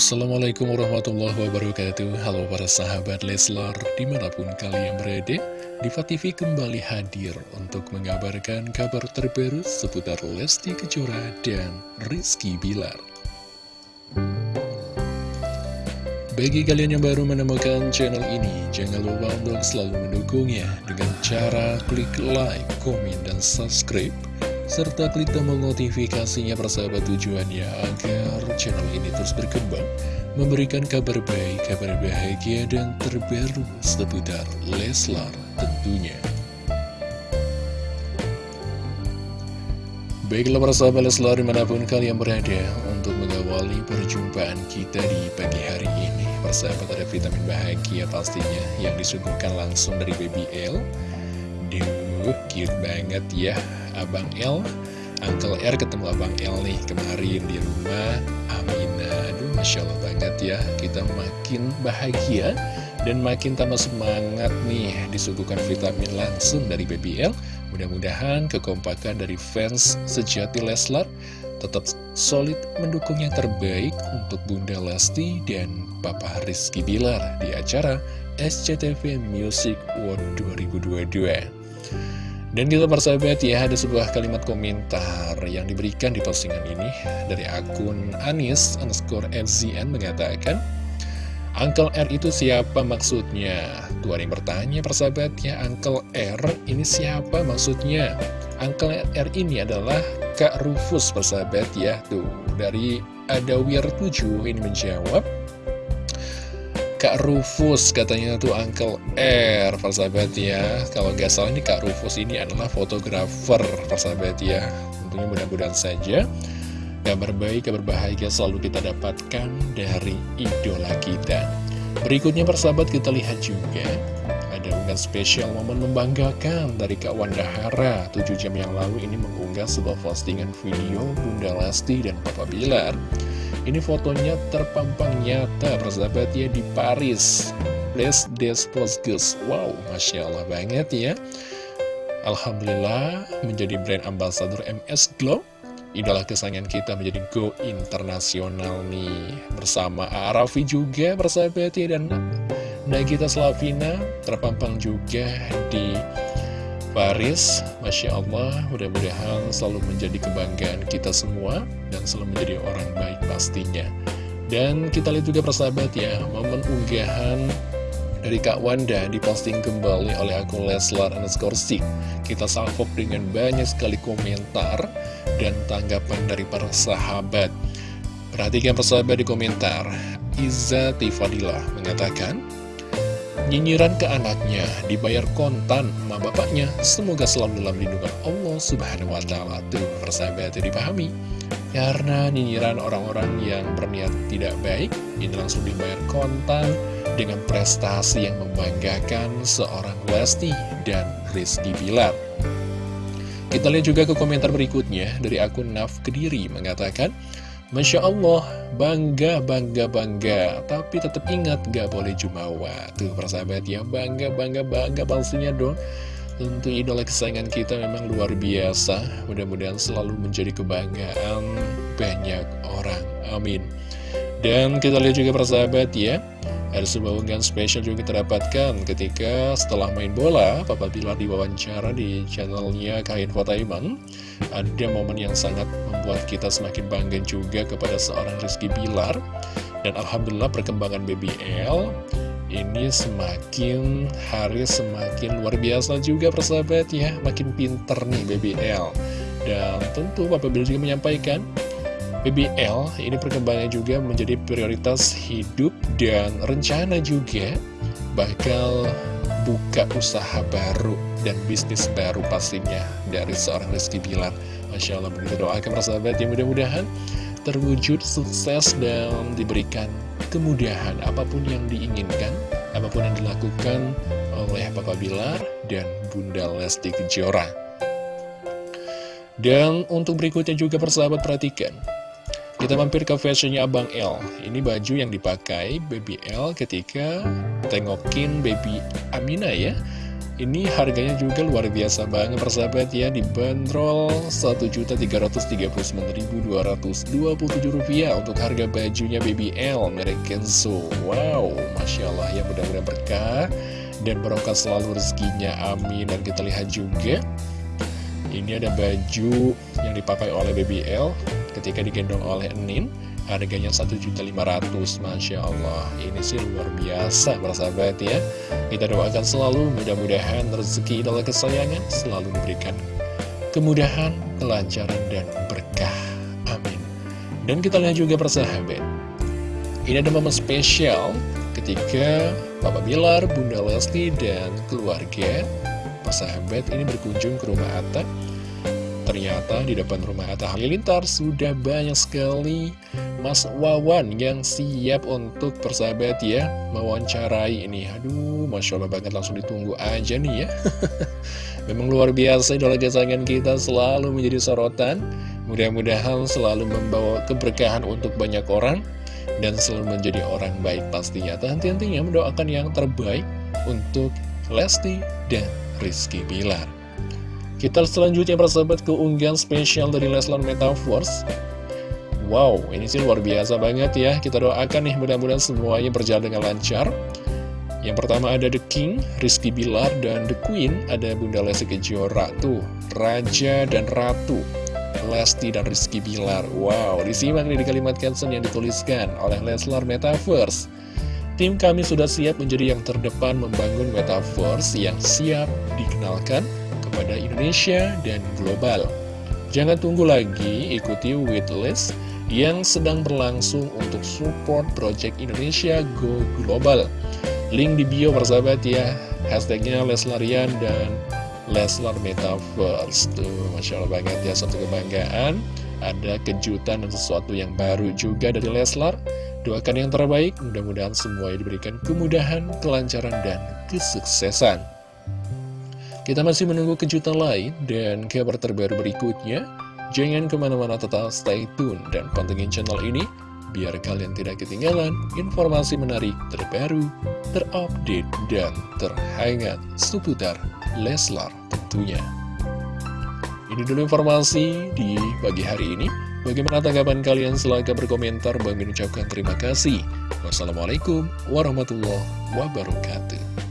Assalamualaikum warahmatullahi wabarakatuh. Halo para sahabat Leslar Di mana pun kalian berada Diva TV kembali hadir Untuk mengabarkan kabar terbaru Seputar Lesti Kejora dan Rizky Bilar. Bagi kalian yang baru menemukan channel ini Jangan lupa untuk selalu mendukungnya Dengan cara klik like, komen, dan subscribe serta klik tombol notifikasinya persahabat tujuannya agar channel ini terus berkembang, memberikan kabar baik, kabar bahagia, dan terbaru seputar Leslar tentunya. Baiklah persahabat Leslar di mana pun kalian berada untuk mengawali perjumpaan kita di pagi hari ini. Persahabat ada vitamin bahagia pastinya yang disuguhkan langsung dari Baby L. Duh, cute banget ya Abang L Uncle R ketemu Abang L nih kemarin di rumah. Amina Aduh Masya Allah banget ya. Kita makin bahagia Dan makin tambah semangat nih Disuguhkan vitamin langsung dari Baby L Mudah-mudahan kekompakan dari fans sejati Leslar Tetap solid mendukung yang terbaik Untuk Bunda Lesti dan Papa Rizky Bilar Di acara SCTV Music World 2022 dan kita persahabat ya, ada sebuah kalimat komentar yang diberikan di postingan ini dari akun Anis underscore FZN mengatakan Uncle R itu siapa maksudnya? Tuh ada yang bertanya persahabat ya, Uncle R ini siapa maksudnya? Uncle R ini adalah Kak Rufus persahabat ya, tuh dari Adawir 7 ini menjawab Kak Rufus katanya tuh Uncle R persahabat ya. Kalau nggak salah ini Kak Rufus ini adalah fotografer persahabat ya. Tentunya mudah-mudahan saja Kabar baik, kabar bahagia selalu kita dapatkan dari idola kita. Berikutnya persahabat kita lihat juga Ada unggahan spesial momen membanggakan dari Kak Wanda Hara. 7 jam yang lalu ini mengunggah sebuah postingan video Bunda Lesti dan Papa Bilar. Ini fotonya terpampang nyata persahabatnya di Paris. Les Desposges Wow, Masya Allah banget ya. Alhamdulillah menjadi brand ambassador MS Glow Idola kesayangan kita menjadi go internasional nih. Bersama Arafi juga persahabatnya dan Nagita Slavina terpampang juga di Paris, Masya Allah, mudah-mudahan selalu menjadi kebanggaan kita semua dan selalu menjadi orang baik pastinya. Dan kita lihat juga persahabat ya, momen unggahan dari Kak Wanda diposting kembali oleh akun Leslar underscore Kita salvok dengan banyak sekali komentar dan tanggapan dari para sahabat. Perhatikan persahabat di komentar, Iza Tifadila mengatakan, Nyinyiran ke anaknya, dibayar kontan sama bapaknya. Semoga selalu dalam lindungan Allah subhanahu wa ta'ala. Tuh, persahabat dipahami. Karena nyinyiran orang-orang yang berniat tidak baik, ini langsung dibayar kontan dengan prestasi yang membanggakan seorang Lesti dan Rizky Bilar. Kita lihat juga ke komentar berikutnya dari akun Naf Kediri mengatakan, Masya Allah, bangga, bangga, bangga. Tapi tetap ingat, gak boleh jumawa. Tuh persahabat ya, bangga, bangga, bangga palsunya dong. Tentu idola kesayangan kita memang luar biasa. Mudah-mudahan selalu menjadi kebanggaan banyak orang. Amin. Dan kita lihat juga persahabat ya ada sebuah unggahan spesial juga kita dapatkan ketika setelah main bola, Papa Bilar diwawancara di channelnya Kain Fotaiman. Ada momen yang sangat membuat kita semakin bangga juga kepada seorang Rizky Bilar. Dan Alhamdulillah perkembangan BBL ini semakin hari semakin luar biasa juga persahabat ya. Makin pinter nih BBL. Dan tentu Papa Bilar juga menyampaikan BBL ini perkembangannya juga menjadi prioritas hidup dan rencana juga bakal buka usaha baru dan bisnis baru pastinya dari seorang Rizky Bilar. Masya Allah begitu doakan persahabat yang mudah-mudahan terwujud sukses dan diberikan kemudahan apa pun yang diinginkan apa pun yang dilakukan oleh Papa Bilar dan Bunda Lesti Kejora. Dan untuk berikutnya juga persahabat perhatikan kita mampir ke fashionnya Abang L. Ini baju yang dipakai Baby L ketika tengokin Baby Amina ya. Ini harganya juga luar biasa banget persahabat ya. Dibanderol Rp1.339.227 untuk harga bajunya BBL merek Kenzo. Wow, Masya Allah ya. Mudah-mudahan berkah dan barokah selalu rezekinya. Amin. Dan kita lihat juga ini ada baju yang dipakai oleh BBL ketika digendong oleh Enin harganya 1.500 Masya Allah. Ini sih luar biasa bersahabat ya. Kita doakan selalu mudah-mudahan rezeki idola kesayangan selalu memberikan kemudahan, kelancaran, dan berkah. Amin. Dan kita lihat juga persahabat ini ada momen spesial ketika Bapak Bilar, Bunda Lesti, dan keluarga persahabat ini berkunjung ke rumah Atta Ternyata di depan rumah Atta Halilintar sudah banyak sekali Mas Wawan yang siap untuk persahabat ya Mewawancarai ini Aduh, Masya Allah banget langsung ditunggu aja nih ya Memang luar biasa idola kesayangan kita selalu menjadi sorotan Mudah-mudahan selalu membawa keberkahan untuk banyak orang dan selalu menjadi orang baik pastinya. Henti-hentinya mendoakan yang terbaik untuk Lesti dan Rizky Bilar. Kita selanjutnya persahabat keunggahan spesial dari Leslar Metaverse. Wow, ini sih luar biasa banget ya. Kita doakan nih mudah-mudahan semuanya berjalan dengan lancar. Yang pertama ada The King, Rizky Bilar, dan The Queen, ada Bunda Lesti Kejora tuh, Raja dan Ratu. Lesti dan Rizky Bilar Wow, disimak nih di kalimat caption yang dituliskan oleh Leslar Metaverse Tim kami sudah siap menjadi yang terdepan membangun Metaverse yang siap dikenalkan kepada Indonesia dan global. Jangan tunggu lagi, ikuti waitlist yang sedang berlangsung untuk support Project Indonesia Go Global. Link di bio persahabat ya. Hashtagnya Leslarian dan Leslar Metaverse. Tuh, Masya Allah banget ya, satu kebanggaan. Ada kejutan dan sesuatu yang baru juga dari Leslar. Doakan yang terbaik, mudah-mudahan semua diberikan kemudahan, kelancaran, dan kesuksesan Kita masih menunggu kejutan lain dan kabar terbaru berikutnya Jangan ke mana-mana tetap stay tune dan pantengin channel ini biar kalian tidak ketinggalan informasi menarik terbaru, terupdate, dan terhangat seputar Leslar tentunya. Ini dulu informasi di pagi hari ini. Bagaimana tanggapan kalian? Silahkan berkomentar. Bang ucapkan terima kasih. Wassalamualaikum warahmatullahi wabarakatuh.